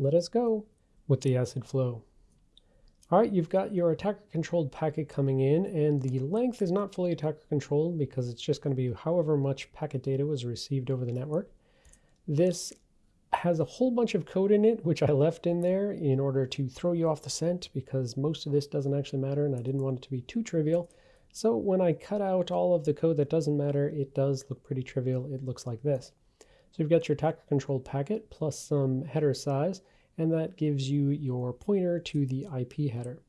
let us go with the acid flow. All right, you've got your attacker controlled packet coming in and the length is not fully attacker controlled because it's just going to be however much packet data was received over the network. This has a whole bunch of code in it, which I left in there in order to throw you off the scent because most of this doesn't actually matter and I didn't want it to be too trivial. So when I cut out all of the code that doesn't matter, it does look pretty trivial. It looks like this. So you've got your attacker controlled packet plus some header size and that gives you your pointer to the IP header.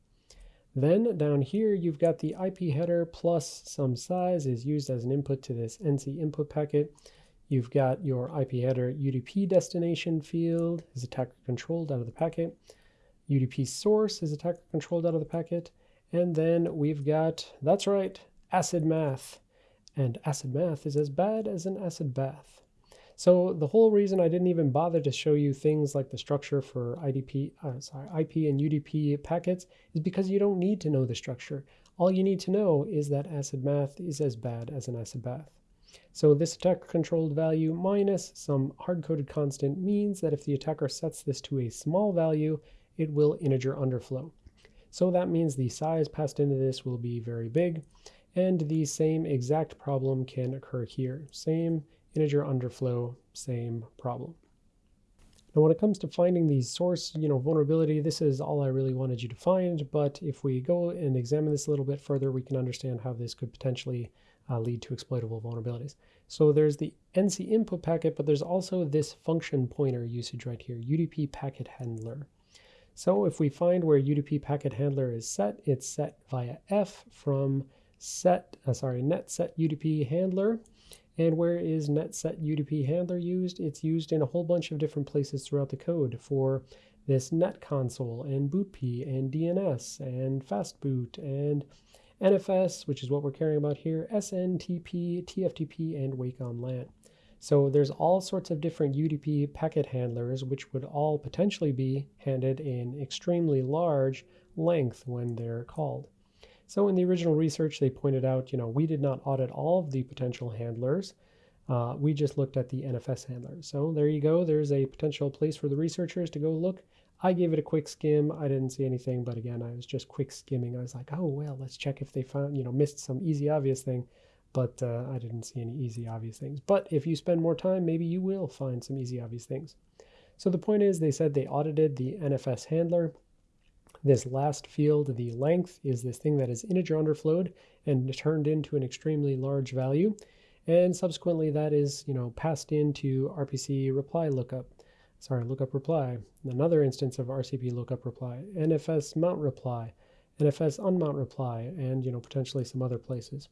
Then down here, you've got the IP header plus some size is used as an input to this NC input packet. You've got your IP header UDP destination field is attacker controlled out of the packet. UDP source is attacker controlled out of the packet. And then we've got, that's right, acid math. And acid math is as bad as an acid bath. So the whole reason I didn't even bother to show you things like the structure for IDP, uh, sorry, IP and UDP packets is because you don't need to know the structure. All you need to know is that acid math is as bad as an acid bath. So this attacker controlled value minus some hard-coded constant means that if the attacker sets this to a small value, it will integer underflow. So that means the size passed into this will be very big, and the same exact problem can occur here. Same integer underflow, same problem. Now when it comes to finding the source, you know, vulnerability, this is all I really wanted you to find, but if we go and examine this a little bit further, we can understand how this could potentially uh, lead to exploitable vulnerabilities. So there's the NC input packet, but there's also this function pointer usage right here, UDP packet handler. So if we find where UDP packet handler is set, it's set via F from set, uh, sorry, net set UDP handler, and where is netset UDP handler used? It's used in a whole bunch of different places throughout the code for this net console and bootp and DNS and fastboot and NFS, which is what we're caring about here, SNTP, TFTP, and wake on LAN. So there's all sorts of different UDP packet handlers, which would all potentially be handed in extremely large length when they're called. So in the original research, they pointed out, you know, we did not audit all of the potential handlers. Uh, we just looked at the NFS handlers. So there you go. There's a potential place for the researchers to go look. I gave it a quick skim. I didn't see anything, but again, I was just quick skimming. I was like, oh, well, let's check if they found, you know, missed some easy, obvious thing. But uh, I didn't see any easy, obvious things. But if you spend more time, maybe you will find some easy, obvious things. So the point is, they said they audited the NFS handler. This last field, the length, is this thing that is integer underflowed and turned into an extremely large value. And subsequently that is, you know, passed into RPC reply lookup. Sorry, lookup reply. Another instance of RCP lookup reply, NFS mount reply, NFS unmount reply, and, you know, potentially some other places.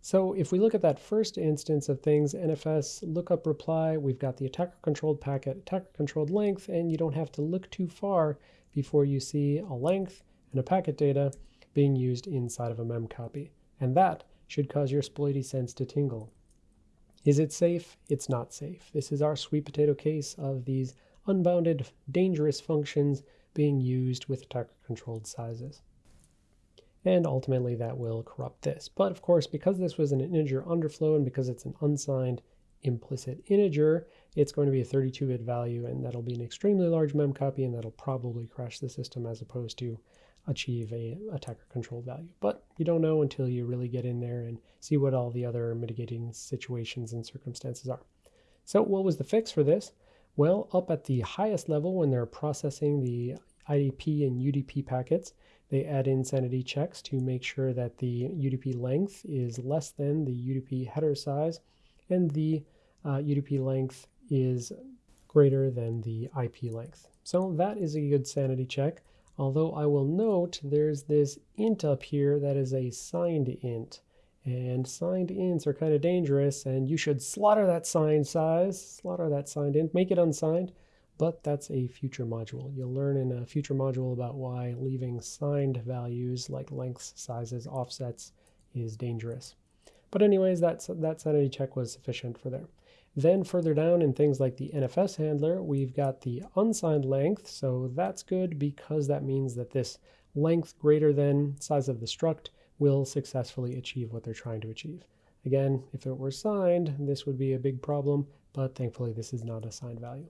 So if we look at that first instance of things, NFS lookup reply, we've got the attacker controlled packet, attacker controlled length, and you don't have to look too far before you see a length and a packet data being used inside of a memcopy. And that should cause your sploity sense to tingle. Is it safe? It's not safe. This is our sweet potato case of these unbounded, dangerous functions being used with attacker-controlled sizes. And ultimately that will corrupt this. But of course, because this was an integer underflow and because it's an unsigned implicit integer, it's going to be a 32-bit value, and that'll be an extremely large mem copy, and that'll probably crash the system as opposed to achieve a attacker controlled value. But you don't know until you really get in there and see what all the other mitigating situations and circumstances are. So what was the fix for this? Well, up at the highest level when they're processing the IDP and UDP packets, they add in sanity checks to make sure that the UDP length is less than the UDP header size and the uh, UDP length is greater than the IP length. So that is a good sanity check. Although I will note there's this int up here that is a signed int. And signed ints are kind of dangerous, and you should slaughter that signed size, slaughter that signed int, make it unsigned, but that's a future module. You'll learn in a future module about why leaving signed values like lengths, sizes, offsets is dangerous. But anyways, that, that sanity check was sufficient for there. Then further down in things like the NFS handler, we've got the unsigned length. So that's good because that means that this length greater than size of the struct will successfully achieve what they're trying to achieve. Again, if it were signed, this would be a big problem, but thankfully this is not a signed value.